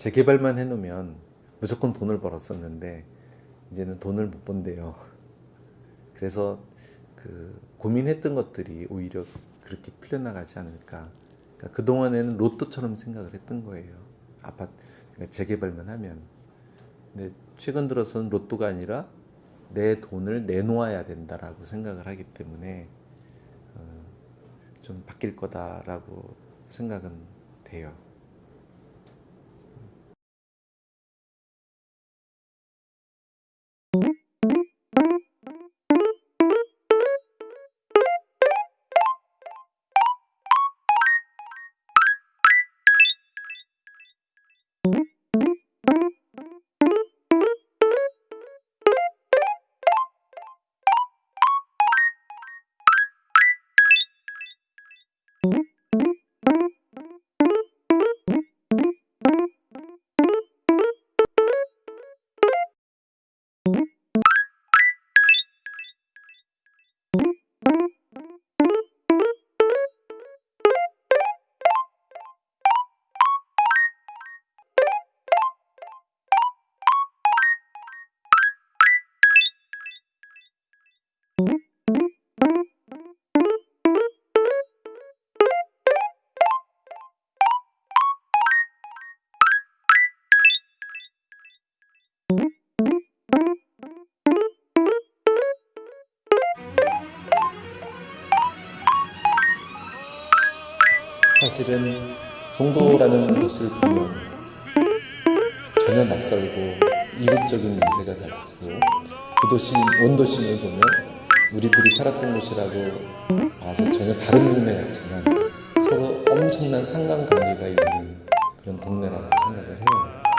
재개발만 해놓으면 무조건 돈을 벌었었는데 이제는 돈을 못 번대요. 그래서 그 고민했던 것들이 오히려 그렇게 풀려나가지 않을까. 그러니까 그동안에는 로또처럼 생각을 했던 거예요. 아파트 그러니까 재개발만 하면. 근데 최근 들어서는 로또가 아니라 내 돈을 내놓아야 된다라고 생각을 하기 때문에 어, 좀 바뀔 거다라고 생각은 돼요. 사실은 송도라는 곳을 보면 전혀 낯설고 이국적인 냄새가 나고 그 도시 원도심을 보면 우리들이 살았던 곳이라고 봐서 전혀 다른 동네 같지만 서로 엄청난 상관관계가 있는 그런 동네라고 생각을 해요.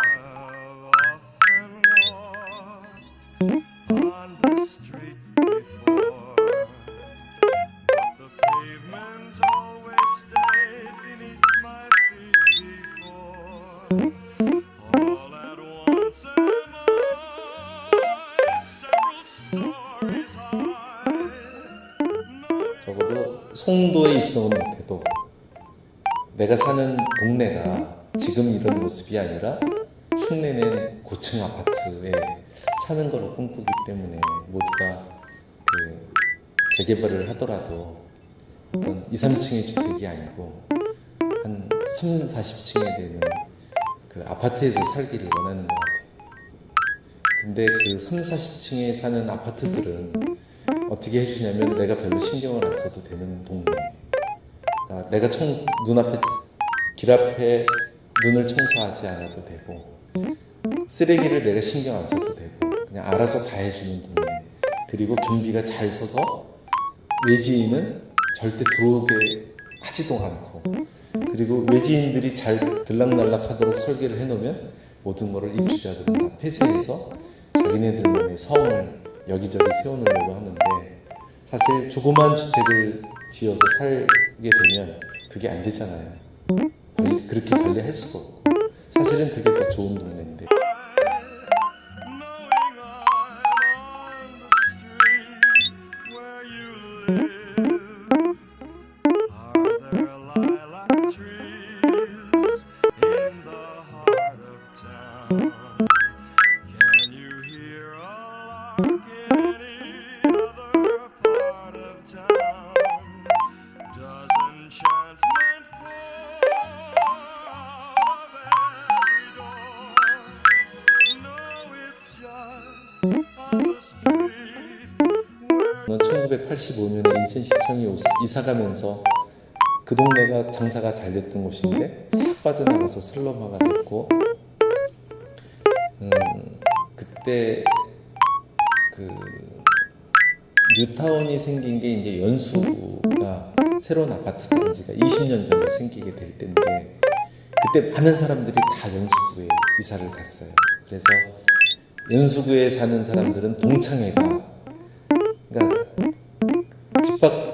적어도 송도에 입성은 못해도 내가 사는 동네가 지금 이런 모습이 아니라 흉내낸 고층 아파트에 사는 걸로 꿈꾸기 때문에 모두가 그 재개발을 하더라도 어떤 2, 3층의 주택이 아니고 한 3, 40층에 되는 그 아파트에서 살기를 원하는 것 같아요. 근데 그 3, 40층에 사는 아파트들은 어떻게 해주냐면 내가 별로 신경을 안 써도 되는 동네. 그러니까 내가 청, 눈앞에, 길 앞에 눈을 청소하지 않아도 되고, 쓰레기를 내가 신경 안 써도 되고, 그냥 알아서 다 해주는 동네. 그리고 경비가 잘 서서 외지인은 절대 들어오게 하지도 않고, 그리고 외지인들이 잘 들락날락하도록 설계를 해놓으면 모든 것을 입주자들은 다 폐쇄해서 자기네들만의 성을 여기저기 세워놓으려고 하는데 사실 조그만 주택을 지어서 살게 되면 그게 안 되잖아요. 그렇게 관리할 수가 없고 사실은 그게 더 좋은 동네인데 1985년에 인천시청이 오- 이사가면서 그 동네가 장사가 잘 됐던 곳인데 싹 빠져나가서 슬럼화가 됐고 음, 그때 그 뉴타운이 생긴 게 이제 연수구가 새로운 아파트 단지가 20년 전에 생기게 될 때인데 그때 많은 사람들이 다 연수구에 이사를 갔어요. 그래서 연수구에 사는 사람들은 동창회가 그러니까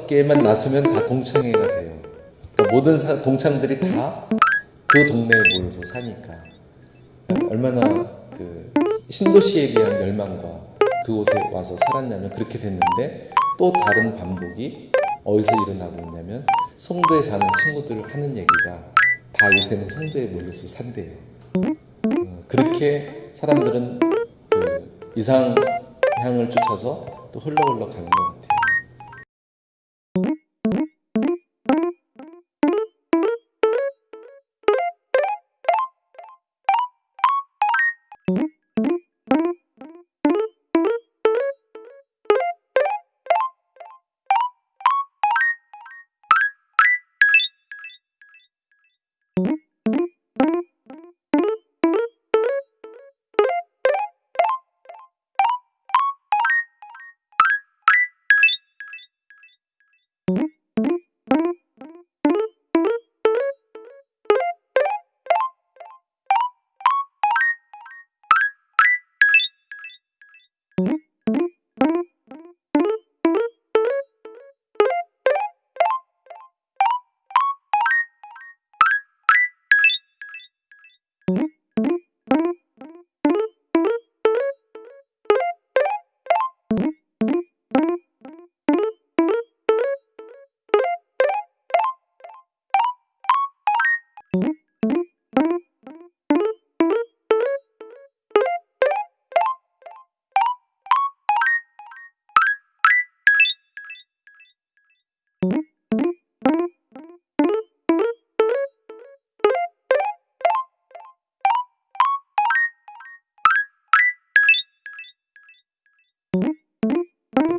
집 밖에만 나서면 다 동창회가 돼요. 그러니까 모든 사- 동창들이 다 그 동네에 모여서 사니까 얼마나 그 신도시에 대한 열망과 그곳에 와서 살았냐면 그렇게 됐는데 또 다른 반복이 어디서 일어나고 있냐면 송도에 사는 친구들 하는 얘기가 다 요새는 송도에 몰려서 산대요. 그렇게 사람들은 그 이상향을 쫓아서 또 흘러 흘러 가는 것 같아요. Mm-hmm.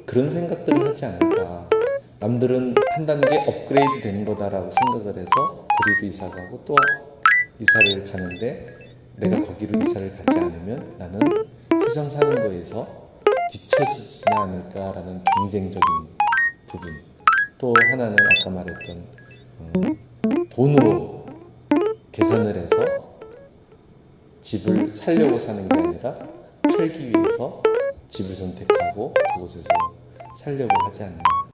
그런 생각들을 하지 않을까. 남들은 한 단계 업그레이드 된 거다라고 생각을 해서 그리로 이사 가고 또 이사를 가는데 내가 거기로 이사를 가지 않으면 나는 세상 사는 거에서 뒤처지지 않을까라는 경쟁적인 부분. 또 하나는 아까 말했던 어, 돈으로 계산을 해서 집을 살려고 사는 게 아니라 팔기 위해서 집을 선택하고 그곳에서 살려고 하지 않나.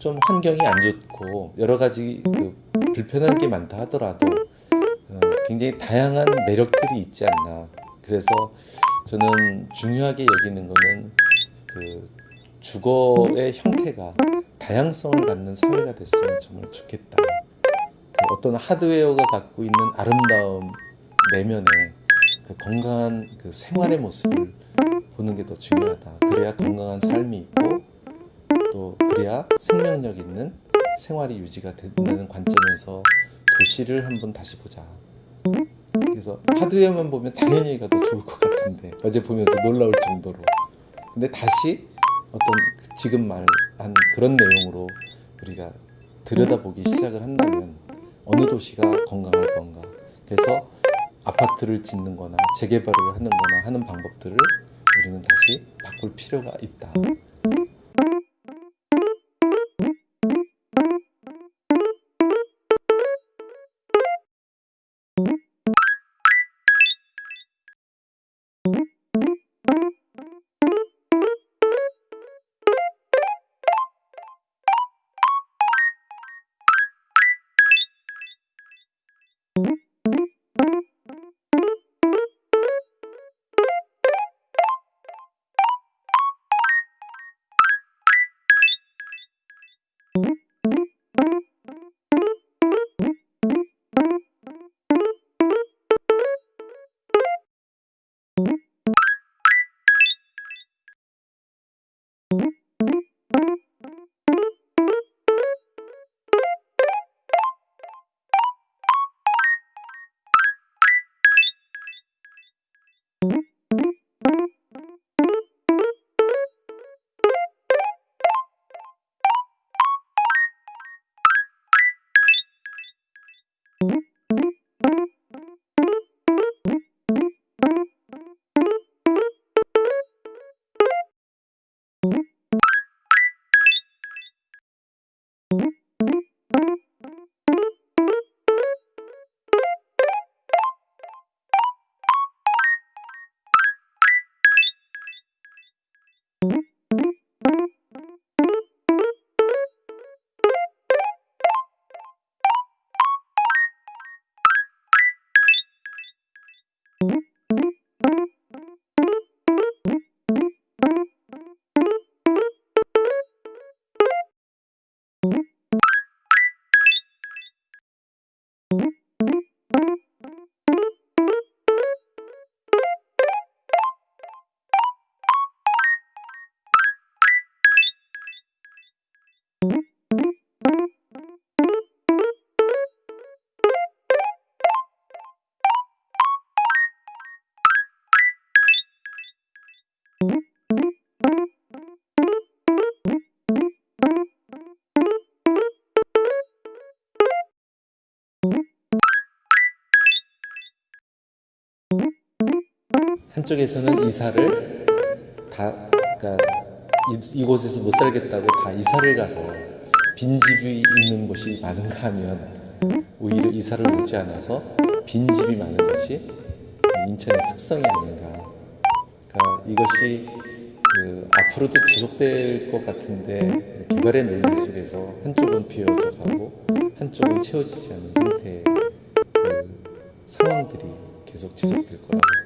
좀 환경이 안 좋고 여러 가지 그 불편한 게 많다 하더라도 어, 굉장히 다양한 매력들이 있지 않나. 그래서 저는 중요하게 여기는 거는 그 주거의 형태가 다양성을 갖는 사회가 됐으면 정말 좋겠다. 그 어떤 하드웨어가 갖고 있는 아름다움 내면에 그 건강한 그 생활의 모습을 보는 게 더 중요하다. 그래야 건강한 삶이 있고 또 그래야 생명력 있는 생활이 유지가 된다는 관점에서 도시를 한번 다시 보자. 그래서 하드웨어만 보면 당연히 여기가 더 좋을 것 같은데 어제 보면서 놀라울 정도로. 근데 다시 어떤 그 지금 말한 그런 내용으로 우리가 들여다보기 시작을 한다면 어느 도시가 건강할 건가. 그래서 아파트를 짓는 거나 재개발을 하는 거나 하는 방법들을 우리는 다시 바꿀 필요가 있다. Mm-hmm. 한쪽에서는 이사를 다 그러니까 이, 곳에서 못 살겠다고 다 이사를 가서 빈집이 있는 곳이 많은가 하면 오히려 이사를 오지 않아서 빈집이 많은 것이 인천의 특성이 아닌가. 그러니까 이것이 그 앞으로도 지속될 것 같은데 개발의 논리 속에서 한쪽은 비어져 가고 한쪽은 채워지지 않은 상태의 그 상황들이 계속 지속될 거라고.